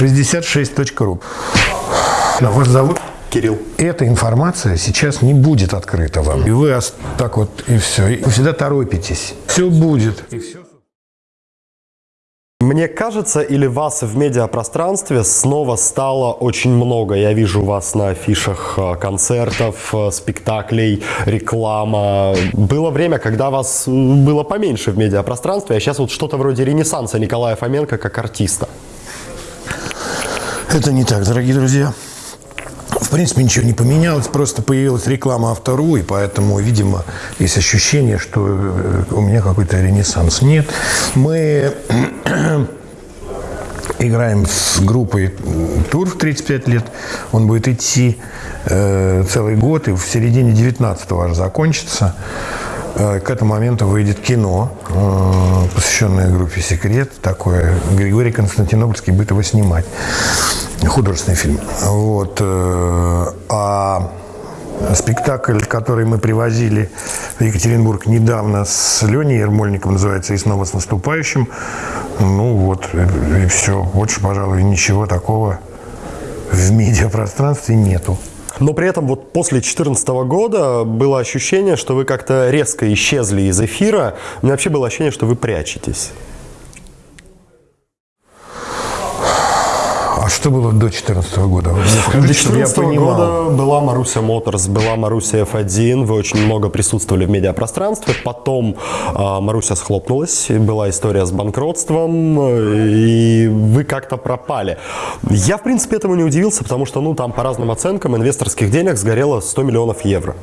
66.ru. Вас зовут? Кирилл. Эта информация сейчас не будет открыта вам. И вы так вот, и все. И вы всегда торопитесь. Все будет. И все. Мне кажется, или вас в медиапространстве снова стало очень много. Я вижу вас на афишах э, концертов, э, спектаклей, реклама. Было время, когда вас э, было поменьше в медиапространстве, а сейчас вот что-то вроде ренессанса Николая Фоменко как артиста. Это не так, дорогие друзья. В принципе, ничего не поменялось, просто появилась реклама Автору, и поэтому, видимо, есть ощущение, что э, у меня какой-то ренессанс. Нет, мы играем с группой тур в 35 лет. Он будет идти э, целый год, и в середине 19-го аж закончится. Э, к этому моменту выйдет кино, э, посвященное группе «Секрет». Такое Григорий Константинопольский будет его снимать художественный фильм. Вот. Э, а спектакль, который мы привозили в Екатеринбург недавно с Леней Ермольником, называется «И снова с наступающим». Ну вот, и, и все. Больше, пожалуй, ничего такого в медиапространстве нету. Но при этом вот после 2014 года было ощущение, что вы как-то резко исчезли из эфира. У меня вообще было ощущение, что вы прячетесь. Что было до 2014 года? До 2014 года была Маруся Моторс, была Маруся F1, вы очень много присутствовали в медиапространстве, потом э, Маруся схлопнулась, была история с банкротством, и вы как-то пропали. Я, в принципе, этому не удивился, потому что, ну, там, по разным оценкам, инвесторских денег сгорело 100 миллионов евро.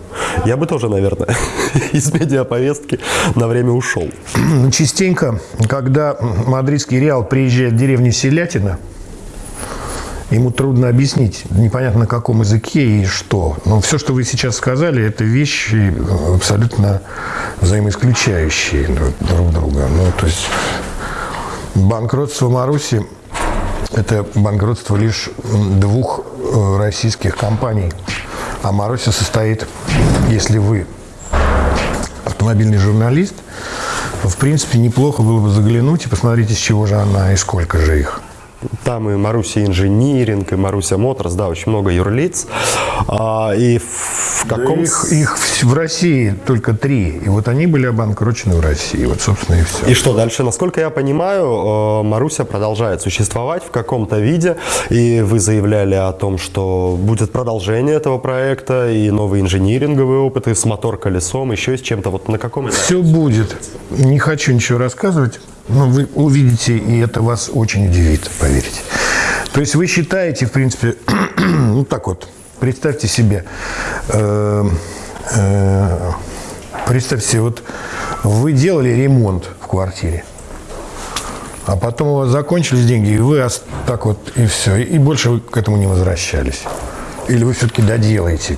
Я бы тоже, наверное, из медиаповестки на время ушел. Частенько, когда мадридский Реал приезжает в деревню Селятина, ему трудно объяснить, непонятно на каком языке и что. Но все, что вы сейчас сказали, это вещи абсолютно взаимоисключающие друг друга. Ну, то есть банкротство Маруси – это банкротство лишь двух э, российских компаний. А Маруся состоит, если вы автомобильный журналист, в принципе, неплохо было бы заглянуть и посмотреть, из чего же она и сколько же их. Там и Маруся Инжиниринг, и Маруся Моторс, да, очень много юрлиц. А, и в каком... Да их, их в России только три. И вот они были обанкрочены в России. Вот, собственно, и все. И что дальше? Насколько я понимаю, э, Маруся продолжает существовать в каком-то виде. И вы заявляли о том, что будет продолжение этого проекта и новые инжиниринговые опыты с мотор-колесом, еще с чем-то. Вот на каком этапе? Все будет. Не хочу ничего рассказывать. Ну, вы увидите, и это вас очень удивит, поверьте. То есть вы считаете, в принципе, ну так вот, представьте себе, э, э, представьте себе, вот вы делали ремонт в квартире, а потом у вас закончились деньги, и вы так вот, и все, и больше вы к этому не возвращались. Или вы все-таки доделаете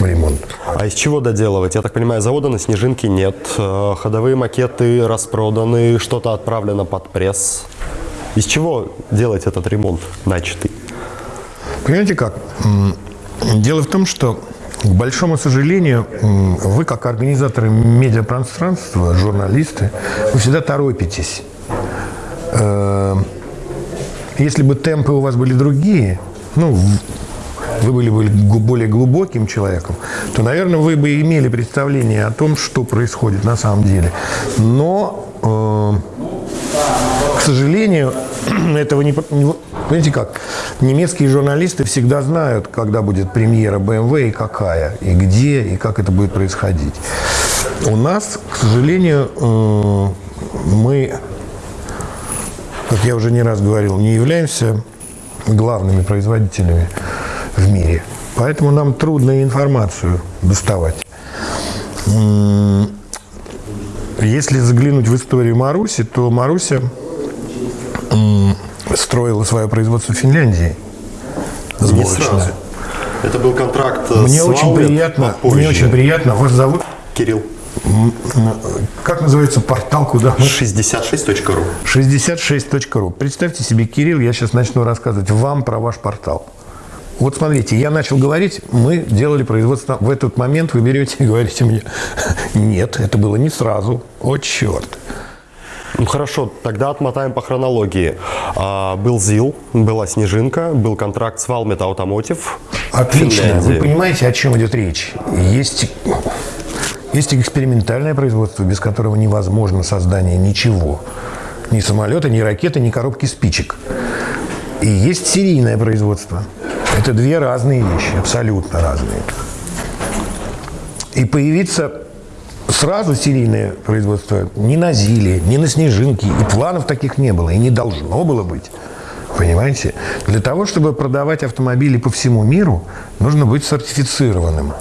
ремонт. А из чего доделывать? Я так понимаю, завода на Снежинке нет, э, ходовые макеты распроданы, что-то отправлено под пресс. Из чего делать этот ремонт начатый? Понимаете как? Дело в том, что, к большому сожалению, вы, как организаторы медиапространства, журналисты, вы всегда торопитесь. Э, если бы темпы у вас были другие, ну, вы были бы более глубоким человеком, то, наверное, вы бы имели представление о том, что происходит на самом деле. Но, э, к сожалению, этого не... Понимаете как? Немецкие журналисты всегда знают, когда будет премьера BMW и какая, и где, и как это будет происходить. У нас, к сожалению, э, мы, как я уже не раз говорил, не являемся главными производителями в мире. Поэтому нам трудно информацию доставать. Если заглянуть в историю Маруси, то Маруся строила свое производство в Финляндии. Сборочное. Это был контракт мне с очень приятно, Мне очень приятно. Вас зовут? Кирилл. Как называется портал, куда мы? 66.ru 66.ru Представьте себе, Кирилл, я сейчас начну рассказывать вам про ваш портал. Вот смотрите, я начал говорить, мы делали производство. В этот момент вы берете и говорите мне, нет, это было не сразу. О, черт. Ну хорошо, тогда отмотаем по хронологии. А, был ЗИЛ, была Снежинка, был контракт с Valmet Automotive. Отлично. Вы понимаете, о чем идет речь? Есть, есть экспериментальное производство, без которого невозможно создание ничего. Ни самолета, ни ракеты, ни коробки спичек. И есть серийное производство. Это две разные вещи, абсолютно разные. И появиться сразу серийное производство ни на Зиле, ни на Снежинке, и планов таких не было, и не должно было быть. Понимаете? Для того, чтобы продавать автомобили по всему миру, нужно быть сертифицированным.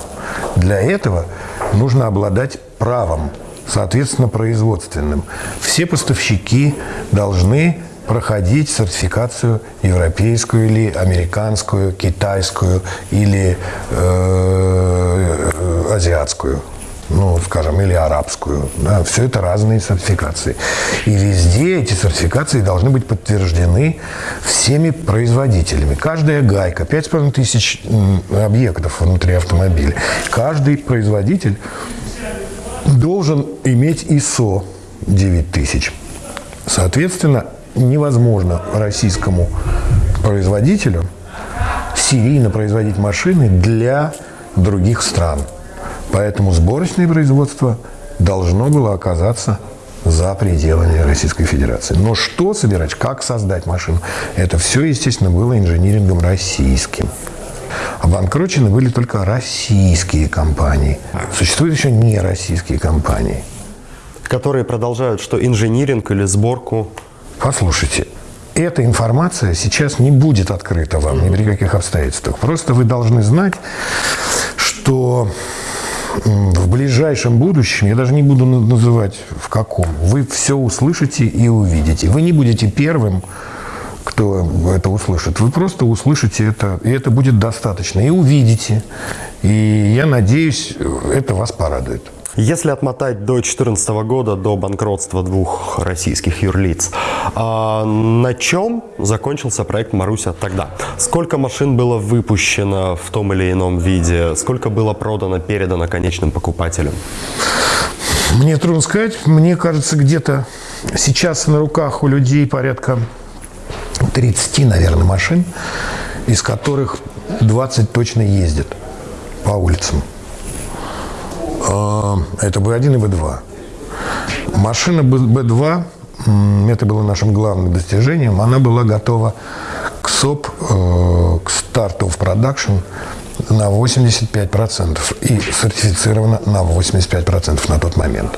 Для этого нужно обладать правом, соответственно, производственным. Все поставщики должны проходить сертификацию европейскую или американскую, китайскую или э, азиатскую ну, скажем, или арабскую. Да, все это разные сертификации. И везде эти сертификации должны быть подтверждены всеми производителями. Каждая гайка, 5,5 тысяч объектов внутри автомобиля. Каждый производитель должен иметь ISO 9000. Соответственно, невозможно российскому производителю серийно производить машины для других стран. Поэтому сборочное производство должно было оказаться за пределами Российской Федерации. Но что собирать, как создать машину, это все, естественно, было инжинирингом российским. Обанкрочены были только российские компании. Существуют еще не российские компании. Которые продолжают что, инжиниринг или сборку Послушайте, эта информация сейчас не будет открыта вам ни при каких обстоятельствах. Просто вы должны знать, что в ближайшем будущем, я даже не буду называть в каком, вы все услышите и увидите. Вы не будете первым, кто это услышит. Вы просто услышите это, и это будет достаточно. И увидите. И я надеюсь, это вас порадует. Если отмотать до 2014 года, до банкротства двух российских юрлиц, а на чем закончился проект «Маруся» тогда? Сколько машин было выпущено в том или ином виде? Сколько было продано, передано конечным покупателям? Мне трудно сказать. Мне кажется, где-то сейчас на руках у людей порядка 30, наверное, машин, из которых 20 точно ездят по улицам. А, это Б1 и Б2. Машина Б2, это было нашим главным достижением, она была готова к СОП, э, к старту в продакшн на 85% и сертифицирована на 85% на тот момент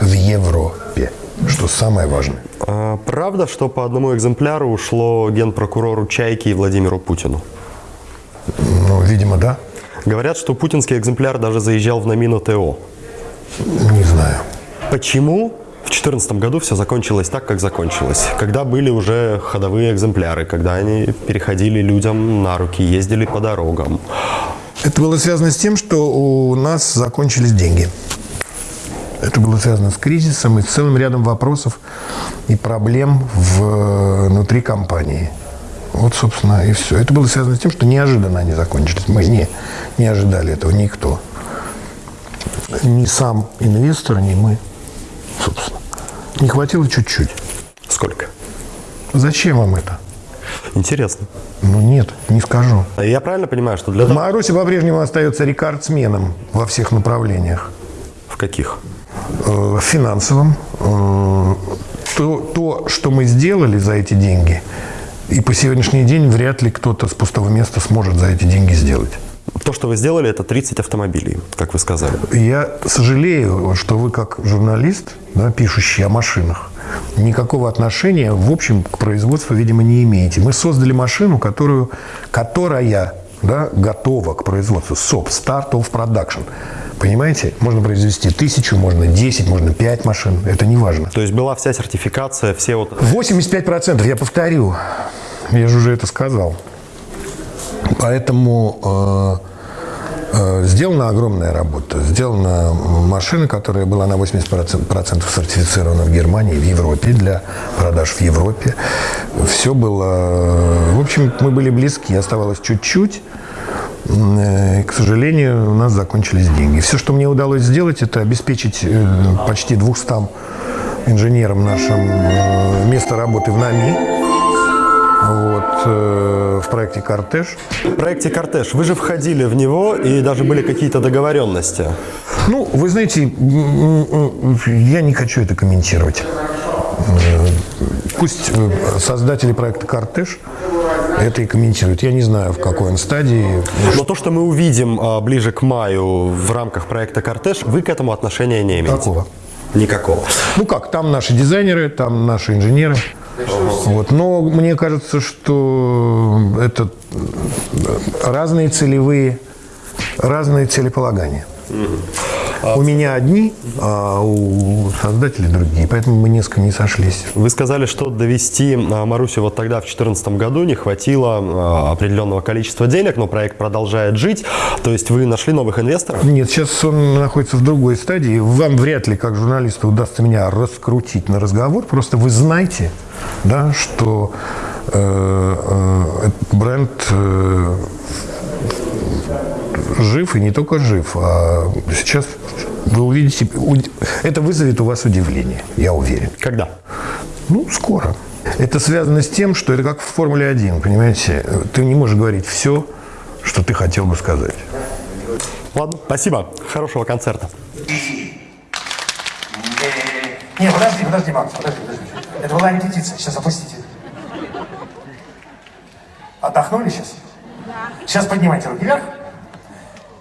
в Европе, что самое важное. А, правда, что по одному экземпляру ушло генпрокурору Чайки и Владимиру Путину? Ну, видимо, да. Говорят, что путинский экземпляр даже заезжал в Намину ТО. Не знаю. Почему в 2014 году все закончилось так, как закончилось? Когда были уже ходовые экземпляры, когда они переходили людям на руки, ездили по дорогам. Это было связано с тем, что у нас закончились деньги. Это было связано с кризисом и с целым рядом вопросов и проблем внутри компании. Вот, собственно, и все. Это было связано с тем, что неожиданно они закончились. Мы не, не ожидали этого никто. Ни сам инвестор, ни мы, собственно. Не хватило чуть-чуть. Сколько? Зачем вам это? Интересно. Ну нет, не скажу. Я правильно понимаю, что для... Маруся по-прежнему остается рекордсменом во всех направлениях. В каких? Э, в финансовом. Э, то, то, что мы сделали за эти деньги – и по сегодняшний день вряд ли кто-то с пустого места сможет за эти деньги сделать. То, что вы сделали, это 30 автомобилей, как вы сказали. Я сожалею, что вы как журналист, да, пишущий о машинах, никакого отношения, в общем, к производству, видимо, не имеете. Мы создали машину, которую, которая да, готова к производству. СОП, Start of Production. Понимаете? Можно произвести тысячу, можно 10, можно 5 машин. Это не важно. То есть была вся сертификация, все вот... 85%, я повторю. Я же уже это сказал. Поэтому э, э, сделана огромная работа. Сделана машина, которая была на 80% сертифицирована в Германии, в Европе, для продаж в Европе. Все было... В общем, мы были близки. Оставалось чуть-чуть. Э, к сожалению, у нас закончились деньги. Все, что мне удалось сделать, это обеспечить э, почти 200 инженером нашим э, место работы в НАМИ вот, в проекте «Кортеж». В проекте «Кортеж» вы же входили в него, и даже были какие-то договоренности. Ну, вы знаете, я не хочу это комментировать. Пусть создатели проекта «Кортеж» это и комментируют. Я не знаю, в какой он стадии. Но то, что мы увидим а, ближе к маю в рамках проекта «Кортеж», вы к этому отношения не имеете? Какого? Никакого. Ну как, там наши дизайнеры, там наши инженеры. Вот. Но мне кажется, что это разные целевые, разные целеполагания. У меня одни, а у создателей другие, поэтому мы несколько не сошлись. Вы сказали, что довести а, Марусю вот тогда, в 2014 году, не хватило а, определенного количества денег, но проект продолжает жить. То есть вы нашли новых инвесторов? Нет, сейчас он находится в другой стадии. Вам вряд ли, как журналисту, удастся меня раскрутить на разговор. Просто вы знаете, да, что э, э, бренд э, жив и не только жив, а сейчас вы увидите, это вызовет у вас удивление, я уверен. Когда? Ну, скоро. Это связано с тем, что это как в Формуле 1, понимаете? Ты не можешь говорить все, что ты хотел бы сказать. Ладно, спасибо. Хорошего концерта. Не, подожди, подожди, Макс, подожди, подожди. Это была репетиция, сейчас опустите. Отдохнули сейчас? Да. Сейчас поднимайте руки вверх.